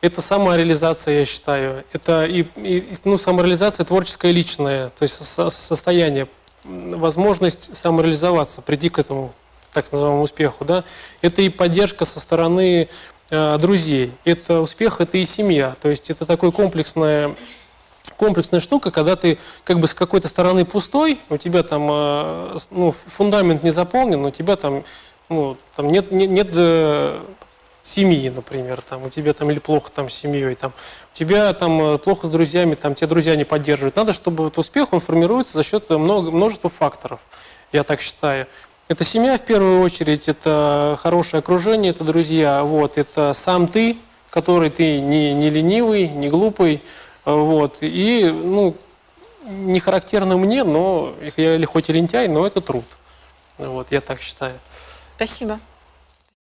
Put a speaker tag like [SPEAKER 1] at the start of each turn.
[SPEAKER 1] Это самореализация, я считаю. Это и, и, ну, самореализация творческая личная, то есть со- состояние, возможность самореализоваться, прийти к этому так называемому успеху. Да? Это и поддержка со стороны э, друзей. Это успех, это и семья. То есть это такое комплексное комплексная штука, когда ты как бы с какой-то стороны пустой, у тебя там э, ну, фундамент не заполнен, у тебя там, ну, там нет, нет, нет, э, семьи, например, там, у тебя там или плохо там с семьей, там, у тебя там э, плохо с друзьями, там, тебя друзья не поддерживают. Надо, чтобы вот успех, он формируется за счет много, множества факторов, я так считаю. Это семья в первую очередь, это хорошее окружение, это друзья, вот, это сам ты, который ты не, не ленивый, не глупый, э, вот, и, ну, не характерно мне, но я или хоть и лентяй, но это труд. Вот, я так считаю.
[SPEAKER 2] Спасибо.